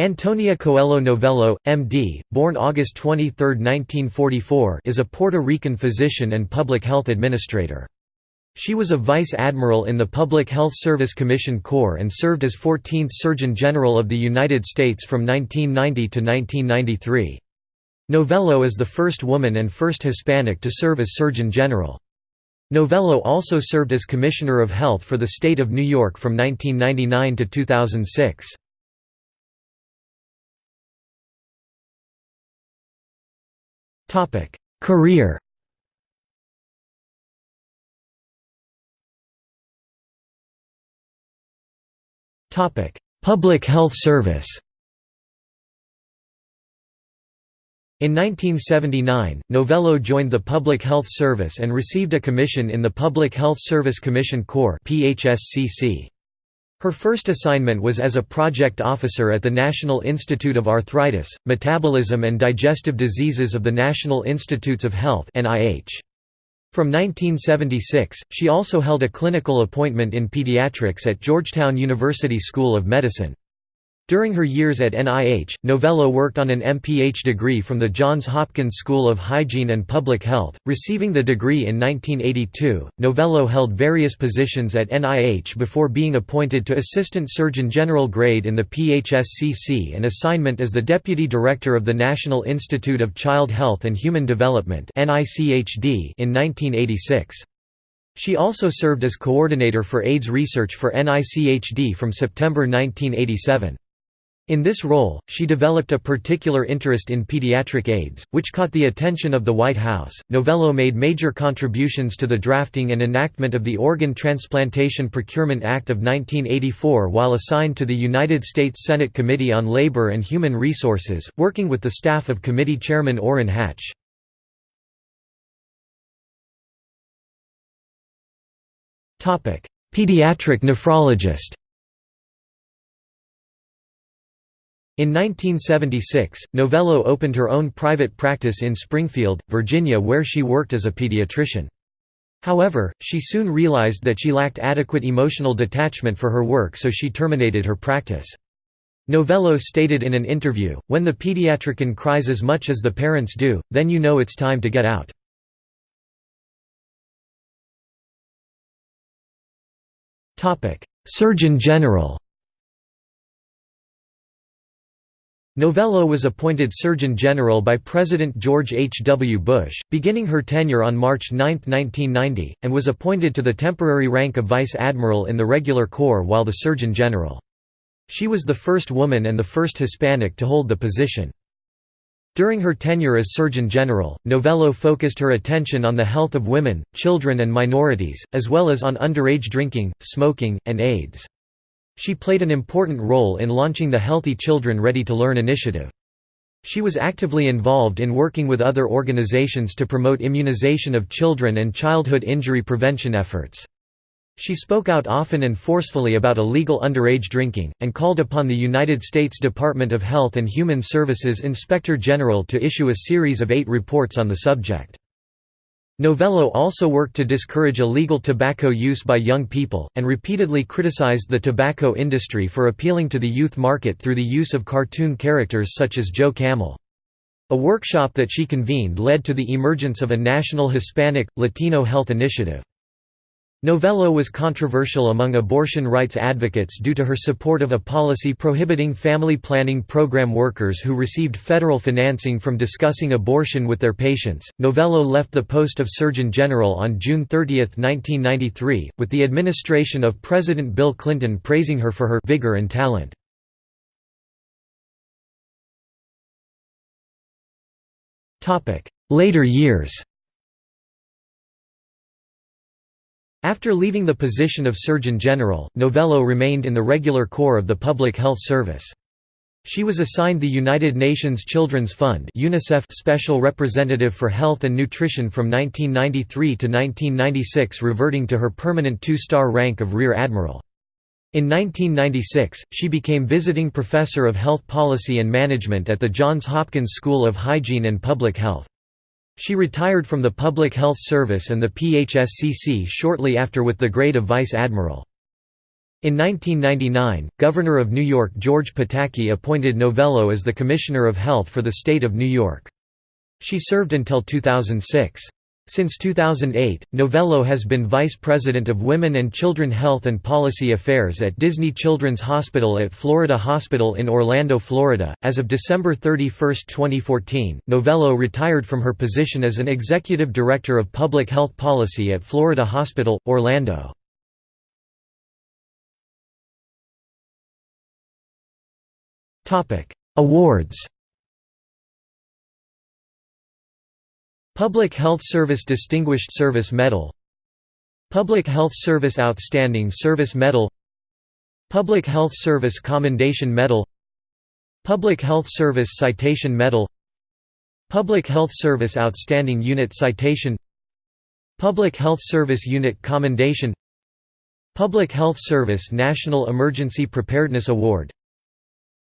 Antonia Coelho Novello, M.D., born August 23, 1944 is a Puerto Rican physician and public health administrator. She was a vice admiral in the Public Health Service Commission Corps and served as 14th Surgeon General of the United States from 1990 to 1993. Novello is the first woman and first Hispanic to serve as Surgeon General. Novello also served as Commissioner of Health for the state of New York from 1999 to 2006. Topic: Career. Topic: Public Health Service. In 1979, Novello joined the Public Health Service and received a commission in the Public Health Service Commission Corps (PHSCC). Her first assignment was as a project officer at the National Institute of Arthritis, Metabolism and Digestive Diseases of the National Institutes of Health From 1976, she also held a clinical appointment in pediatrics at Georgetown University School of Medicine. During her years at NIH, Novello worked on an MPH degree from the Johns Hopkins School of Hygiene and Public Health. Receiving the degree in 1982, Novello held various positions at NIH before being appointed to Assistant Surgeon General grade in the PHSCC and assignment as the Deputy Director of the National Institute of Child Health and Human Development in 1986. She also served as coordinator for AIDS research for NICHD from September 1987. In this role, she developed a particular interest in pediatric AIDS, which caught the attention of the White House. Novello made major contributions to the drafting and enactment of the Organ Transplantation Procurement Act of 1984 while assigned to the United States Senate Committee on Labor and Human Resources, working with the staff of Committee Chairman Orrin Hatch. Pediatric nephrologist In 1976, Novello opened her own private practice in Springfield, Virginia where she worked as a pediatrician. However, she soon realized that she lacked adequate emotional detachment for her work so she terminated her practice. Novello stated in an interview, when the pediatrician cries as much as the parents do, then you know it's time to get out. Surgeon General Novello was appointed Surgeon General by President George H. W. Bush, beginning her tenure on March 9, 1990, and was appointed to the temporary rank of Vice Admiral in the Regular Corps while the Surgeon General. She was the first woman and the first Hispanic to hold the position. During her tenure as Surgeon General, Novello focused her attention on the health of women, children and minorities, as well as on underage drinking, smoking, and AIDS. She played an important role in launching the Healthy Children Ready to Learn initiative. She was actively involved in working with other organizations to promote immunization of children and childhood injury prevention efforts. She spoke out often and forcefully about illegal underage drinking, and called upon the United States Department of Health and Human Services Inspector General to issue a series of eight reports on the subject. Novello also worked to discourage illegal tobacco use by young people, and repeatedly criticized the tobacco industry for appealing to the youth market through the use of cartoon characters such as Joe Camel. A workshop that she convened led to the emergence of a national Hispanic, Latino health initiative. Novello was controversial among abortion rights advocates due to her support of a policy prohibiting family planning program workers who received federal financing from discussing abortion with their patients. Novello left the post of Surgeon General on June 30, 1993, with the administration of President Bill Clinton praising her for her vigor and talent. Later years After leaving the position of Surgeon General, Novello remained in the regular corps of the Public Health Service. She was assigned the United Nations Children's Fund UNICEF Special Representative for Health and Nutrition from 1993 to 1996 reverting to her permanent two-star rank of Rear Admiral. In 1996, she became Visiting Professor of Health Policy and Management at the Johns Hopkins School of Hygiene and Public Health. She retired from the Public Health Service and the PHSCC shortly after with the grade of Vice Admiral. In 1999, Governor of New York George Pataki appointed Novello as the Commissioner of Health for the state of New York. She served until 2006. Since 2008, Novello has been Vice President of Women and Children Health and Policy Affairs at Disney Children's Hospital at Florida Hospital in Orlando, Florida. As of December 31, 2014, Novello retired from her position as an Executive Director of Public Health Policy at Florida Hospital, Orlando. Awards Public Health Service Distinguished Service Medal Public Health Service Outstanding Service Medal Public Health Service Commendation Medal Public Health Service Citation Medal Public Health Service Outstanding Unit Citation Public Health Service Unit Commendation Public Health Service National Emergency Preparedness Award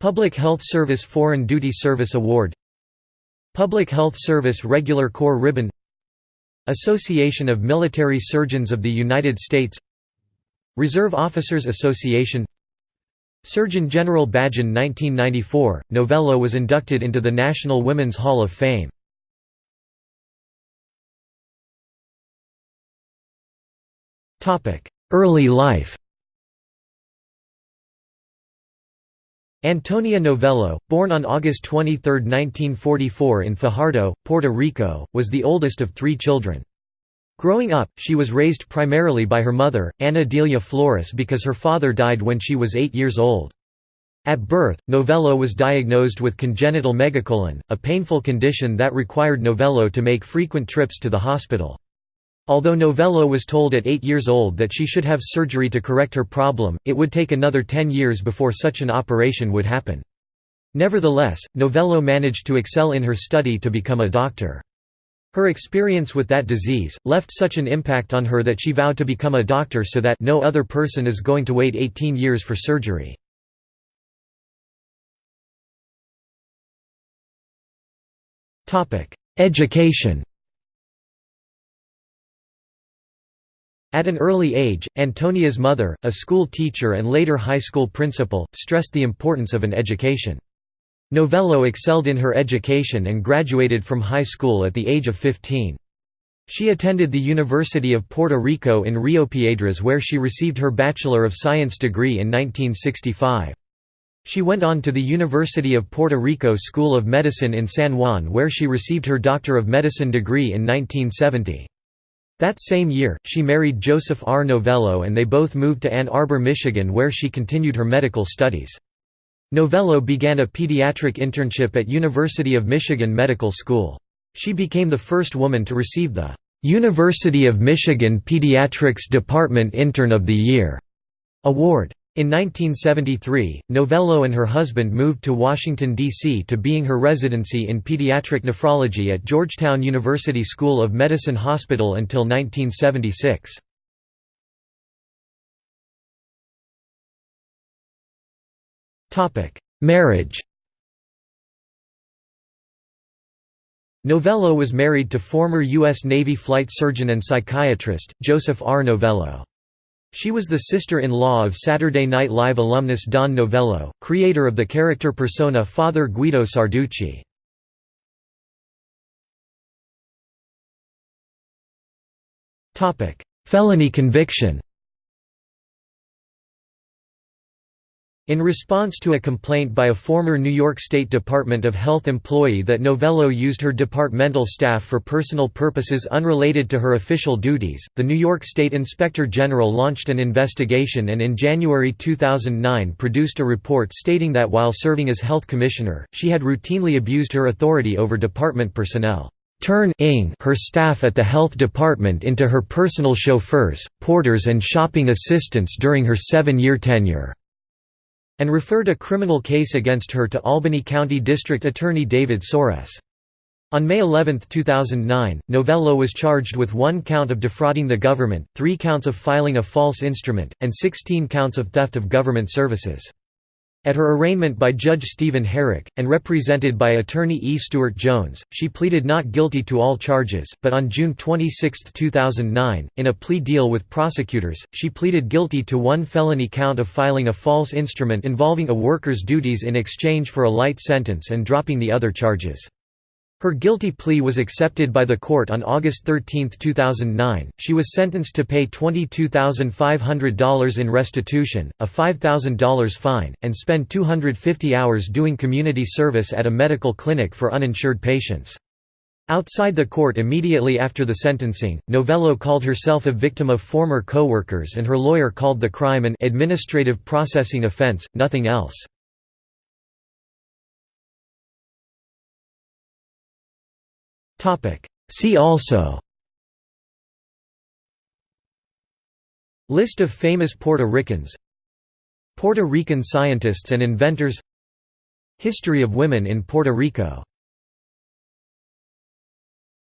Public Health Service Foreign Duty Service Award Public Health Service Regular Corps Ribbon Association of Military Surgeons of the United States Reserve Officers Association Surgeon General Badge in 1994, Novello was inducted into the National Women's Hall of Fame. Early life Antonia Novello, born on August 23, 1944 in Fajardo, Puerto Rico, was the oldest of three children. Growing up, she was raised primarily by her mother, Ana Delia Flores because her father died when she was eight years old. At birth, Novello was diagnosed with congenital megacolon, a painful condition that required Novello to make frequent trips to the hospital. Although Novello was told at eight years old that she should have surgery to correct her problem, it would take another ten years before such an operation would happen. Nevertheless, Novello managed to excel in her study to become a doctor. Her experience with that disease, left such an impact on her that she vowed to become a doctor so that no other person is going to wait 18 years for surgery. Education At an early age, Antonia's mother, a school teacher and later high school principal, stressed the importance of an education. Novello excelled in her education and graduated from high school at the age of 15. She attended the University of Puerto Rico in Rio Piedras where she received her Bachelor of Science degree in 1965. She went on to the University of Puerto Rico School of Medicine in San Juan where she received her Doctor of Medicine degree in 1970. That same year, she married Joseph R. Novello and they both moved to Ann Arbor, Michigan where she continued her medical studies. Novello began a pediatric internship at University of Michigan Medical School. She became the first woman to receive the University of Michigan Pediatrics Department Intern of the Year award. In 1973, Novello and her husband moved to Washington, D.C. to being her residency in pediatric nephrology at Georgetown University School of Medicine Hospital until 1976. Marriage Novello was married to former U.S. Navy flight surgeon and psychiatrist, Joseph R. Novello. She was the sister-in-law of Saturday Night Live alumnus Don Novello, creator of the character persona Father Guido Sarducci. Felony conviction In response to a complaint by a former New York State Department of Health employee that Novello used her departmental staff for personal purposes unrelated to her official duties, the New York State Inspector General launched an investigation and in January 2009 produced a report stating that while serving as health commissioner, she had routinely abused her authority over department personnel. Turning her staff at the health department into her personal chauffeurs, porters and shopping assistants during her seven-year tenure and referred a criminal case against her to Albany County District Attorney David Soares. On May 11, 2009, Novello was charged with one count of defrauding the government, three counts of filing a false instrument, and 16 counts of theft of government services. At her arraignment by Judge Stephen Herrick, and represented by attorney E. Stuart Jones, she pleaded not guilty to all charges, but on June 26, 2009, in a plea deal with prosecutors, she pleaded guilty to one felony count of filing a false instrument involving a worker's duties in exchange for a light sentence and dropping the other charges. Her guilty plea was accepted by the court on August 13, 2009. She was sentenced to pay $22,500 in restitution, a $5,000 fine, and spend 250 hours doing community service at a medical clinic for uninsured patients. Outside the court immediately after the sentencing, Novello called herself a victim of former co-workers and her lawyer called the crime an administrative processing offense, nothing else. See also. List of famous Puerto Ricans. Puerto Rican scientists and inventors. History of women in Puerto Rico